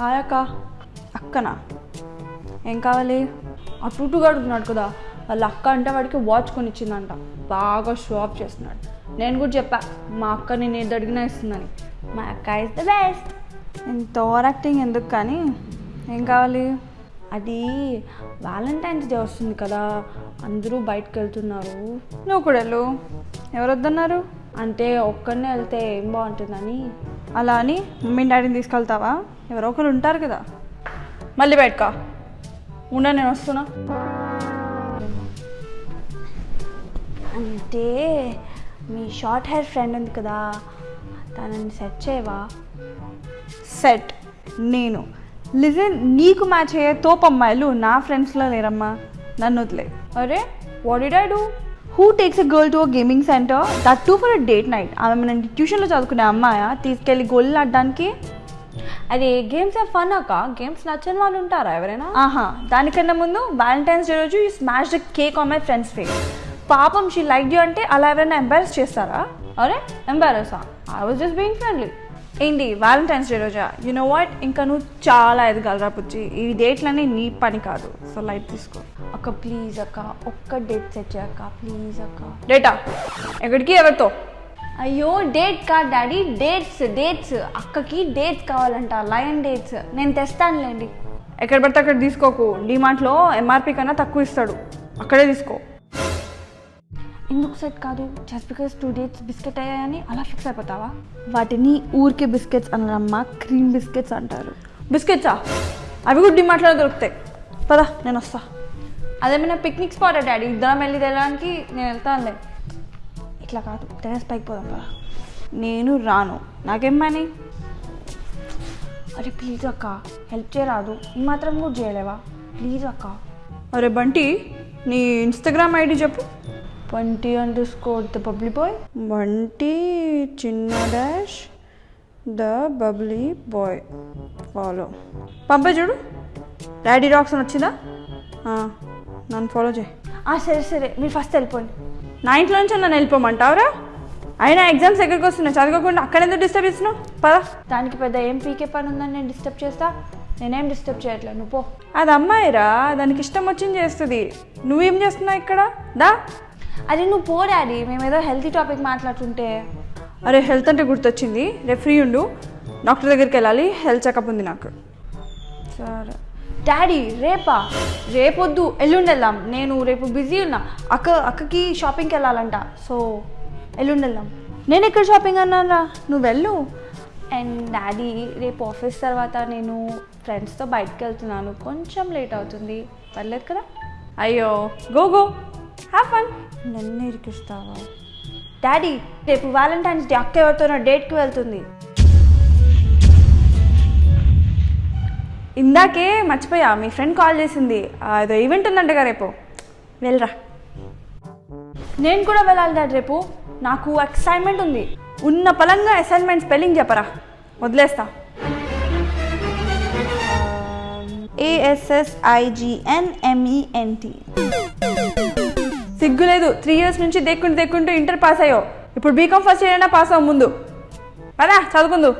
Hi అక్క అక్కనా? ఏం కావాలి? ఆ ఇటు అడుగుతున్నాడు కదా వాళ్ళ అక్క అంటే వాడికి వాచ్ కొనిచ్చిందంట. బాగా షో ఆఫ్ చేస్తున్నాడు. నేను కూడా చెప్పా మా అక్క నేను ఏది అడిగినా ఇస్తుందని. మా అక్క ఇస్ ద బెస్ట్ ఇంత ఓవర్ యాక్టింగ్ ఎందుకు కానీ? ఏం కావాలి? అది వ్యాలంటైన్స్ డే వస్తుంది కదా అందరూ బయటకు వెళ్తున్నారు. నువ్వు కూడా వెళ్ళు. ఎవరు వద్దన్నారు? అంటే ఒక్కడనే వెళ్తే ఏం బాగుంటుందని? అలా అని మమ్మీ డాడీని తీసుకెళ్తావా? ఎవరో ఒకరు ఉంటారు కదా. మళ్ళీ బయటకా? ఉండ నేను వస్తున్నా. అంటే మీ షార్ట్ హెయిర్ ఫ్రెండ్ ఉంది కదా తనని సెట్ చేయవా? సెట్? నేను. లిజన్ నీకు మ్యాచ్ అయ్యే తోపు అమ్మాయిలు నా ఫ్రెండ్స్లో లేరమ్మా. నన్ను వదిలే. అరే what did I do who takes a girl to a gaming centre that too for a date night ఆమె మన ట్యూషన్లో చదువుకునే అమ్మాయా? తీసుకెళ్ళి గోళ్ళు ఆడడానికి? అది గేమ్స్ ఫన్ అక్క. గేమ్స్ నచ్చని వాళ్ళు ఉంటారా ఎవరైనా? ఆహా దానికన్నా ముందు వ్యాలంటైన్స్ డే రోజు you smash the cake on my friend's face పాపం షీ లైక్ యూ అంటే అలా ఎవరైనా ఎంబారస్ చేస్తారా? అరే ఎంబారసా I was just being friendly ఏంటి వ్యాలంటైన్స్ డే రోజా? యు నో వాట్ ఇంకా నువ్వు చాలా ఎదగలరా పుచ్చి ఈ డేట్లన్నీ నీ పని కాదు. సో లైట్ తీసుకో. అక్క ప్లీజ్ అక్క. ఒక్క డేట్ సెట్ చేయక్క ప్లీజ్ అక్క. డేటా ఎక్కడికి? ఎవరితో? అయ్యో డేట్ కాదు డాడీ డేట్స్ డేట్స్ అక్కకి డేట్స్ కావాలంట. లయన్ డేట్స్ నేను తెస్తానులేండి. ఎక్కడ పడితే అక్కడ తీసుకోకు. డిమార్ట్లో ఎంఆర్పి కన్నా తక్కువ ఇస్తాడు. అక్కడే తీసుకో. ఎందుకు సెట్ కాదు? Just because two dates biscuit అయ్యాయని అలా ఫిక్స్ అయిపోతావా? వాటిని ఊరికే బిస్కెట్స్ అనరమ్మా క్రీమ్ బిస్కెట్స్ అంటారు. బిస్కెట్సా అవి కూడా డిమార్ట్లో దొరుకుతాయి. పదా నేను వస్తా. అదేమైనా పిక్నిక్ స్పాట్ డాడీ? ఇద్దరం వెళ్ళి తినడానికి నేను వెళ్తానులే. ఇట్లా కాదు టెరస్ పైకి పోదాం పదా. నేను రాను. నాకేం పని? అరే ప్లీజ్ అక్క హెల్ప్ చేయరాదు. ఈ మాత్రం కూడా చేయలేవా? ప్లీజ్ అక్క. అరే బంటి నీ ఇన్స్టాగ్రామ్ ఐడి చెప్పు. Twenty underscore the public boy Bunty చిన్న dash the bubbly boy follow పంపే చూడు. డాడీ డాక్స్ అని వచ్చిందా? నన్ను ఫాలో చేయి. సరే సరే. మీరు ఫస్ట్ వెళ్ళిపోండి. నా ఇంట్లో నుంచి నన్ను వెళ్ళిపోమంటావురా? అయినా ఎగ్జామ్స్ ఎక్కడికి వస్తున్నాయి? చదవకుండా అక్కడ ఎందుకు డిస్టర్బ్ చేస్తున్నావు? పదా. దానికి పెద్ద ఏం పీకే పని ఉందని నేను డిస్టర్బ్ చేస్తా? నేనేం డిస్టర్బ్ చేయట్లేదు. నువ్వు పో. అది అమ్మాయిరా. దానికి ఇష్టం వచ్చింది చేస్తుంది. నువ్వేం చేస్తున్నావు ఇక్కడ? దా. అరే నువ్వు పో డాడీ. మేము ఏదో హెల్తీ టాపిక్ మాట్లాడుతుంటే. అరే హెల్త్ అంటే గుర్తొచ్చింది. రేపు ఫ్రీ ఉండు. డాక్టర్ దగ్గరికి వెళ్ళాలి. హెల్త్ చెకప్ ఉంది నాకు. సరే. డాడీ రేపా? రేపొద్దు. ఎల్లుండి వెళ్దాం నేను రేపు బిజీ ఉన్నా. అక్క అక్కకి షాపింగ్కి వెళ్ళాలంట. సో ఎల్లుండి వెళ్దాం నేను ఎక్కడ షాపింగ్ అన్నారా నువ్వు వెళ్ళు. అండ్ డాడీ రేపు ఆఫీస్ తర్వాత నేను ఫ్రెండ్స్తో బయటకు వెళ్తున్నాను. కొంచెం లేట్ అవుతుంది. పర్లేదు కదా? అయ్యో. Go go. హ్యావ్ ఫన్ నన్ను ఇరికిస్తావా? డాడీ రేపు వ్యాలంటైన్స్ డే అక్క ఎవరితోనో డేట్కి వెళ్తుంది. ఇందాకే మర్చిపోయా మీ ఫ్రెండ్ కాల్ చేసింది. ఆ, ఏదో ఈవెంట్ ఉందంటగా రేపు. వెళ్ళరా. నేను కూడా వెళ్ళాలి డాడీ రేపు. నాకు ఎక్సైట్మెంట్ ఉంది. ఉన్న పలంగా అసైన్మెంట్ స్పెల్లింగ్ చెప్పరా? వదిలేస్తా. ఏఎస్ఎస్ఐజిఎన్ఎంఈఎన్టీ సిగ్గులేదు. త్రీ ఇయర్స్ నుంచి దేక్కుంటూ దేక్కుంటూ ఇంటర్ పాస్ అయ్యో ఇప్పుడు బీకామ్ ఫస్ట్ ఇయర్ అయినా పాస్ అవ్వ ముందు. అదా చదువుకుందు.